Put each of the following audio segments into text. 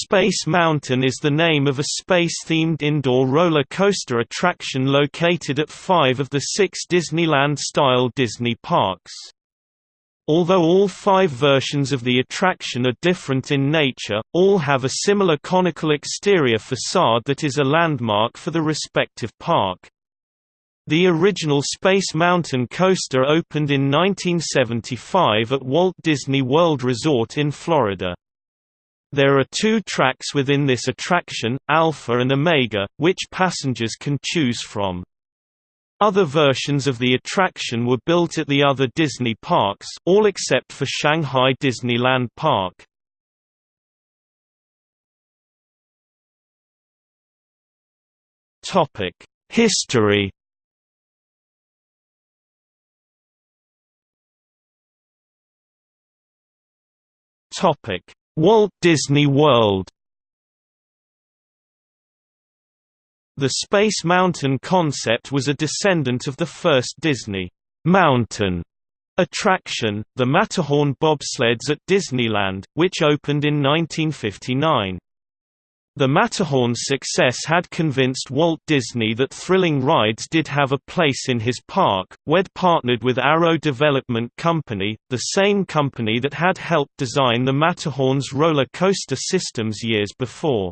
Space Mountain is the name of a space-themed indoor roller coaster attraction located at five of the six Disneyland-style Disney parks. Although all five versions of the attraction are different in nature, all have a similar conical exterior facade that is a landmark for the respective park. The original Space Mountain coaster opened in 1975 at Walt Disney World Resort in Florida. There are two tracks within this attraction, Alpha and Omega, which passengers can choose from. Other versions of the attraction were built at the other Disney parks all except for Shanghai Disneyland Park. History Topic Walt Disney World The Space Mountain concept was a descendant of the first Disney Mountain attraction, the Matterhorn bobsleds at Disneyland, which opened in 1959. The Matterhorn's success had convinced Walt Disney that thrilling rides did have a place in his park. WED partnered with Arrow Development Company, the same company that had helped design the Matterhorn's roller coaster systems years before.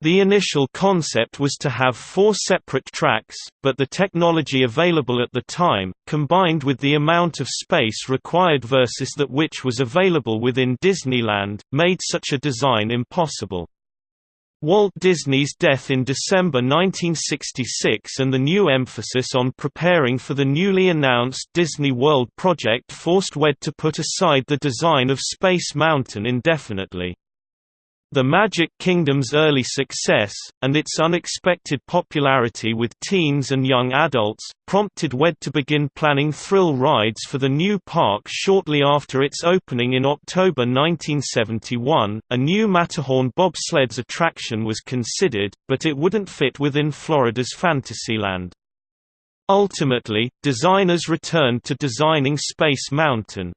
The initial concept was to have four separate tracks, but the technology available at the time, combined with the amount of space required versus that which was available within Disneyland, made such a design impossible. Walt Disney's death in December 1966 and the new emphasis on preparing for the newly announced Disney World project forced WED to put aside the design of Space Mountain indefinitely. The Magic Kingdom's early success, and its unexpected popularity with teens and young adults, prompted WED to begin planning thrill rides for the new park shortly after its opening in October 1971. A new Matterhorn bobsleds attraction was considered, but it wouldn't fit within Florida's Fantasyland. Ultimately, designers returned to designing Space Mountain.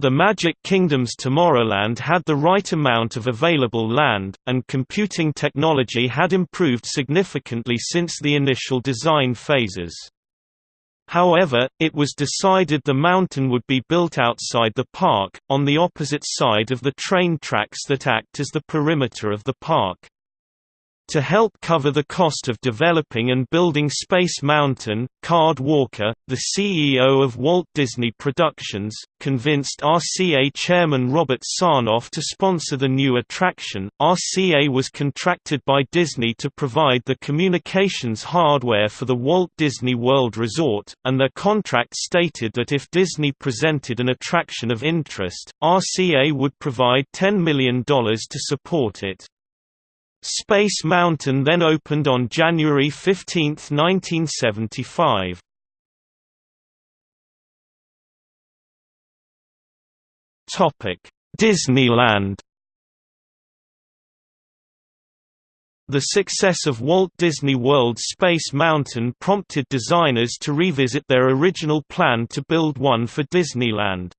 The Magic Kingdom's Tomorrowland had the right amount of available land, and computing technology had improved significantly since the initial design phases. However, it was decided the mountain would be built outside the park, on the opposite side of the train tracks that act as the perimeter of the park. To help cover the cost of developing and building Space Mountain, Card Walker, the CEO of Walt Disney Productions, convinced RCA chairman Robert Sarnoff to sponsor the new attraction. RCA was contracted by Disney to provide the communications hardware for the Walt Disney World Resort, and their contract stated that if Disney presented an attraction of interest, RCA would provide $10 million to support it. Space Mountain then opened on January 15, 1975. Disneyland The success of Walt Disney World's Space Mountain prompted designers to revisit their original plan to build one for Disneyland.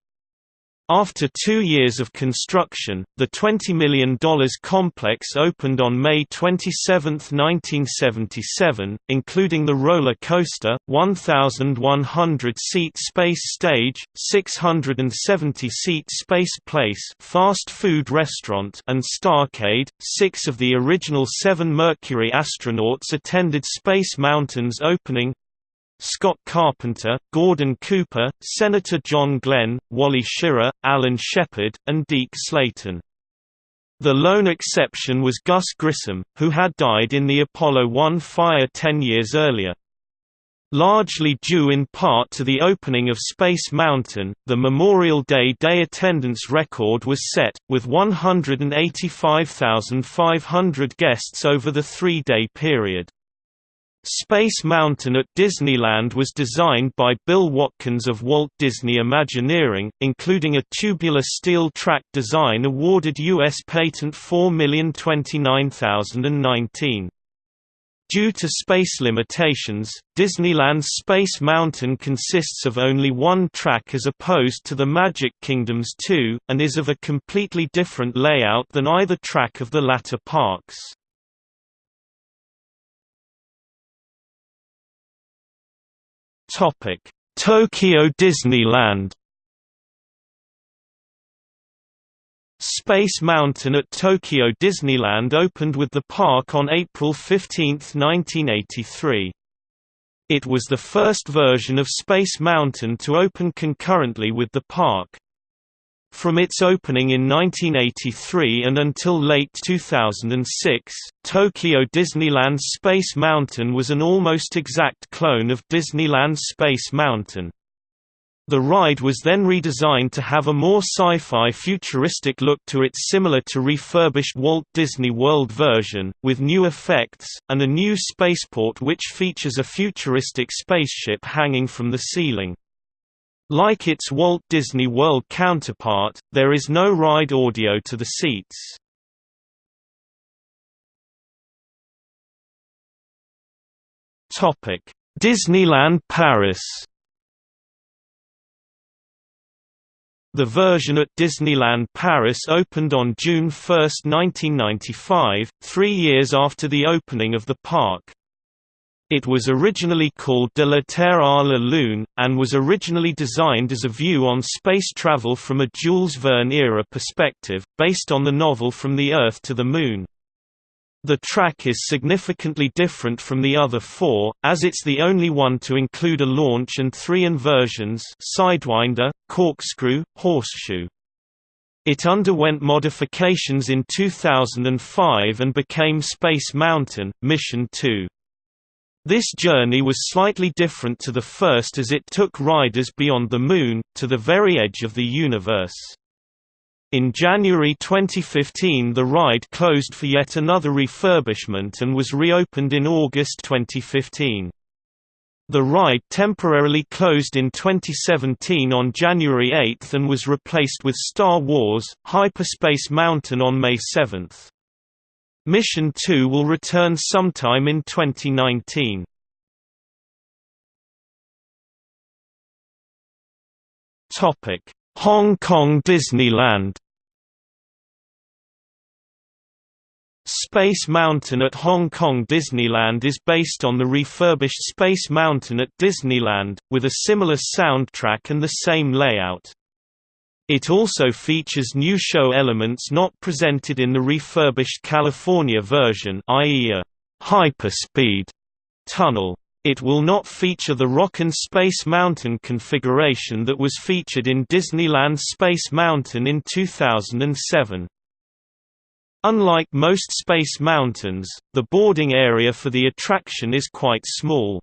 After two years of construction, the $20 million complex opened on May 27, 1977, including the roller coaster, 1,100-seat space stage, 670-seat space place fast food restaurant and Starcade. Six of the original seven Mercury astronauts attended Space Mountain's opening, Scott Carpenter, Gordon Cooper, Senator John Glenn, Wally Schirra, Alan Shepard, and Deke Slayton. The lone exception was Gus Grissom, who had died in the Apollo 1 fire ten years earlier. Largely due in part to the opening of Space Mountain, the Memorial Day day attendance record was set, with 185,500 guests over the three-day period. Space Mountain at Disneyland was designed by Bill Watkins of Walt Disney Imagineering, including a tubular steel track design awarded U.S. Patent 4029019. Due to space limitations, Disneyland's Space Mountain consists of only one track as opposed to the Magic Kingdom's two, and is of a completely different layout than either track of the latter parks. Tokyo Disneyland Space Mountain at Tokyo Disneyland opened with the park on April 15, 1983. It was the first version of Space Mountain to open concurrently with the park. From its opening in 1983 and until late 2006, Tokyo Disneyland's Space Mountain was an almost exact clone of Disneyland's Space Mountain. The ride was then redesigned to have a more sci-fi futuristic look to its similar to refurbished Walt Disney World version, with new effects, and a new spaceport which features a futuristic spaceship hanging from the ceiling. Like its Walt Disney World counterpart, there is no ride audio to the seats. Disneyland Paris The version at Disneyland Paris opened on June 1, 1995, three years after the opening of the park. It was originally called De la Terre à la Lune, and was originally designed as a view on space travel from a Jules Verne-era perspective, based on the novel From the Earth to the Moon. The track is significantly different from the other four, as it's the only one to include a launch and three inversions Sidewinder, Corkscrew, Horseshoe. It underwent modifications in 2005 and became Space Mountain, Mission 2. This journey was slightly different to the first as it took riders beyond the Moon, to the very edge of the universe. In January 2015 the ride closed for yet another refurbishment and was reopened in August 2015. The ride temporarily closed in 2017 on January 8 and was replaced with Star Wars – Hyperspace Mountain on May 7. Mission 2 will return sometime in 2019. Topic: Hong Kong Disneyland Space Mountain at Hong Kong Disneyland is based on the refurbished Space Mountain at Disneyland, with a similar soundtrack and the same layout. It also features new show elements not presented in the refurbished California version i.e. a hyperspeed tunnel. It will not feature the Rockin' Space Mountain configuration that was featured in Disneyland's Space Mountain in 2007. Unlike most Space Mountains, the boarding area for the attraction is quite small.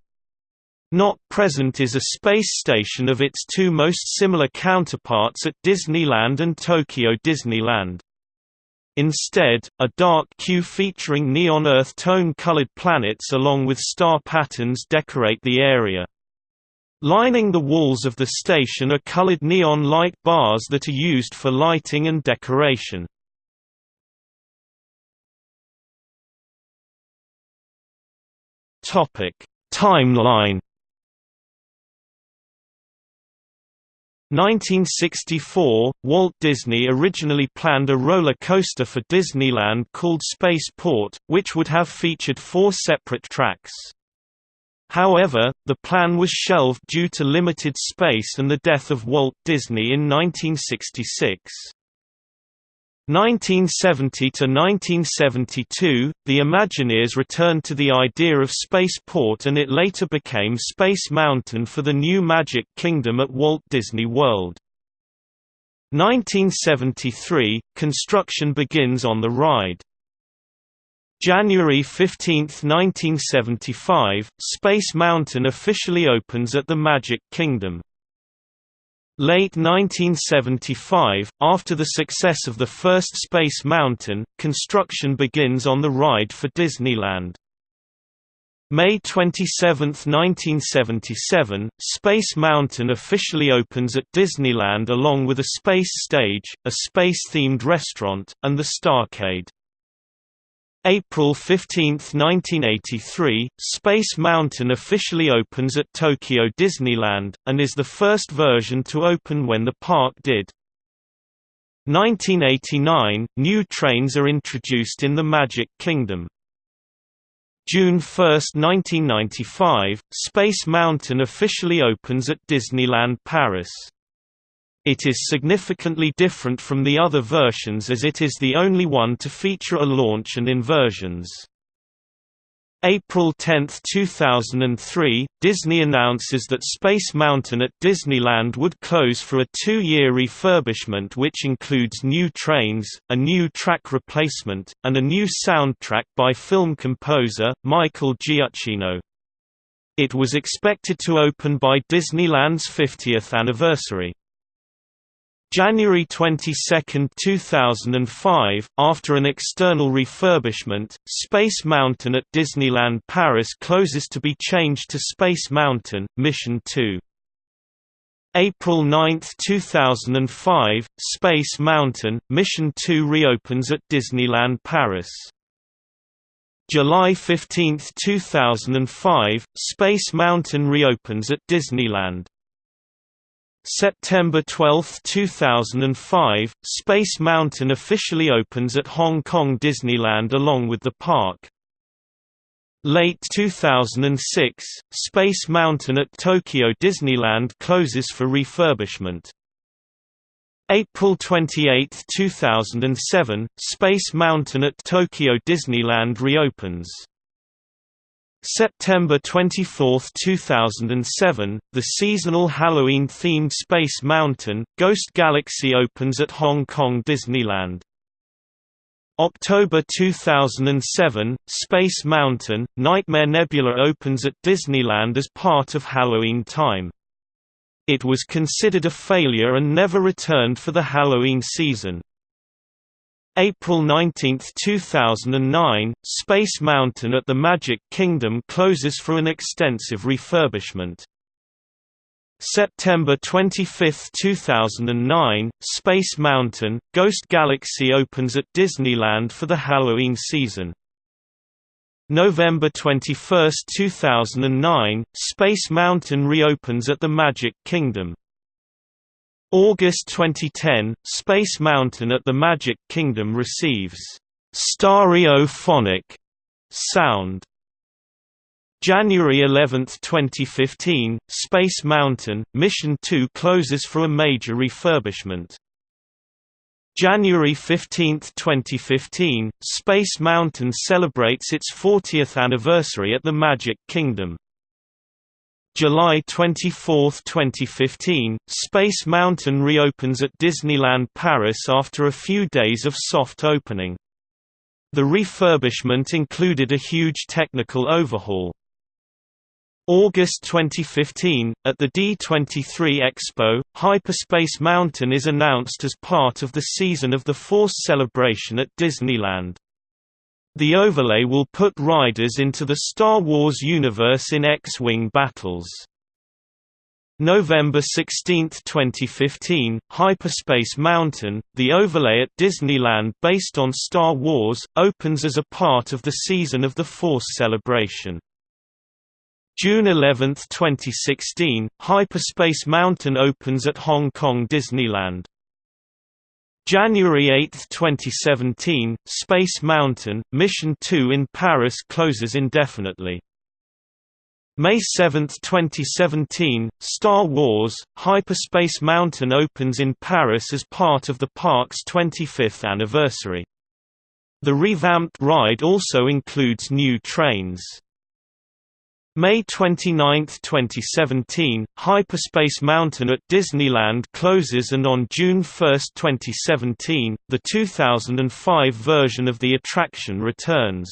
Not present is a space station of its two most similar counterparts at Disneyland and Tokyo Disneyland. Instead, a dark queue featuring neon earth tone-colored planets along with star patterns decorate the area. Lining the walls of the station are colored neon light bars that are used for lighting and decoration. Timeline 1964 – Walt Disney originally planned a roller coaster for Disneyland called Spaceport, which would have featured four separate tracks. However, the plan was shelved due to limited space and the death of Walt Disney in 1966. 1970 to 1972, the Imagineers returned to the idea of Spaceport and it later became Space Mountain for the new Magic Kingdom at Walt Disney World. 1973, construction begins on the ride. January 15, 1975, Space Mountain officially opens at the Magic Kingdom. Late 1975, after the success of the first Space Mountain, construction begins on the ride for Disneyland. May 27, 1977, Space Mountain officially opens at Disneyland along with a space stage, a space-themed restaurant, and the Starcade. April 15, 1983, Space Mountain officially opens at Tokyo Disneyland, and is the first version to open when the park did. 1989 – New trains are introduced in the Magic Kingdom. June 1, 1995 – Space Mountain officially opens at Disneyland Paris. It is significantly different from the other versions as it is the only one to feature a launch and inversions. April 10, 2003, Disney announces that Space Mountain at Disneyland would close for a two-year refurbishment which includes new trains, a new track replacement, and a new soundtrack by film composer, Michael Giacchino. It was expected to open by Disneyland's 50th anniversary. January 22, 2005, after an external refurbishment, Space Mountain at Disneyland Paris closes to be changed to Space Mountain, Mission 2. April 9, 2005, Space Mountain, Mission 2 reopens at Disneyland Paris. July 15, 2005, Space Mountain reopens at Disneyland. September 12, 2005, Space Mountain officially opens at Hong Kong Disneyland along with the park. Late 2006, Space Mountain at Tokyo Disneyland closes for refurbishment. April 28, 2007, Space Mountain at Tokyo Disneyland reopens. September 24, 2007, the seasonal Halloween-themed Space Mountain, Ghost Galaxy opens at Hong Kong Disneyland. October 2007, Space Mountain, Nightmare Nebula opens at Disneyland as part of Halloween Time. It was considered a failure and never returned for the Halloween season. April 19, 2009, Space Mountain at the Magic Kingdom closes for an extensive refurbishment. September 25, 2009, Space Mountain, Ghost Galaxy opens at Disneyland for the Halloween season. November 21, 2009, Space Mountain reopens at the Magic Kingdom. August 2010, Space Mountain at the Magic Kingdom receives stereophonic sound. January 11, 2015, Space Mountain, Mission 2 closes for a major refurbishment. January 15, 2015, Space Mountain celebrates its 40th anniversary at the Magic Kingdom. July 24, 2015, Space Mountain reopens at Disneyland Paris after a few days of soft opening. The refurbishment included a huge technical overhaul. August 2015, at the D23 Expo, Hyperspace Mountain is announced as part of the Season of the Force celebration at Disneyland. The overlay will put riders into the Star Wars universe in X-Wing battles. November 16, 2015, Hyperspace Mountain, the overlay at Disneyland based on Star Wars, opens as a part of the Season of the Force celebration. June 11, 2016, Hyperspace Mountain opens at Hong Kong Disneyland. January 8, 2017, Space Mountain, Mission 2 in Paris closes indefinitely. May 7, 2017, Star Wars, Hyperspace Mountain opens in Paris as part of the park's 25th anniversary. The revamped ride also includes new trains. May 29, 2017, Hyperspace Mountain at Disneyland closes and on June 1, 2017, the 2005 version of the attraction returns.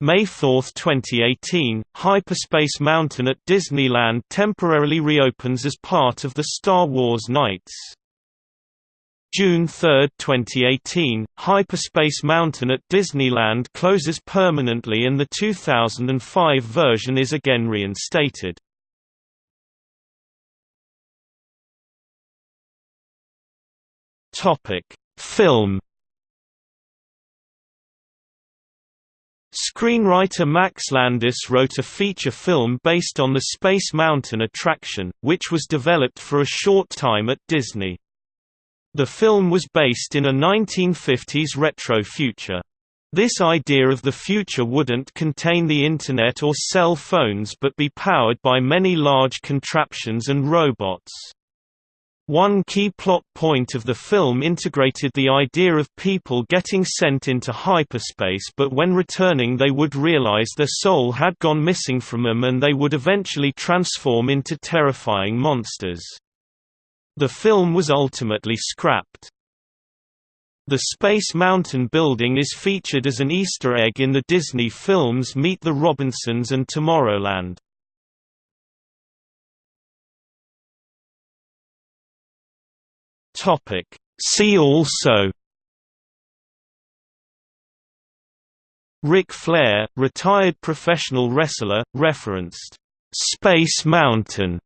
May 4, 2018, Hyperspace Mountain at Disneyland temporarily reopens as part of the Star Wars Nights. June 3, 2018, Hyperspace Mountain at Disneyland closes permanently and the 2005 version is again reinstated. Film Screenwriter Max Landis wrote a feature film based on the Space Mountain attraction, which was developed for a short time at Disney. The film was based in a 1950s retro future. This idea of the future wouldn't contain the Internet or cell phones but be powered by many large contraptions and robots. One key plot point of the film integrated the idea of people getting sent into hyperspace but when returning they would realize their soul had gone missing from them and they would eventually transform into terrifying monsters. The film was ultimately scrapped. The Space Mountain building is featured as an Easter egg in the Disney films Meet the Robinsons and Tomorrowland. See also Ric Flair, retired professional wrestler, referenced Space Mountain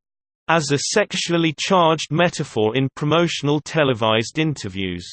as a sexually charged metaphor in promotional televised interviews.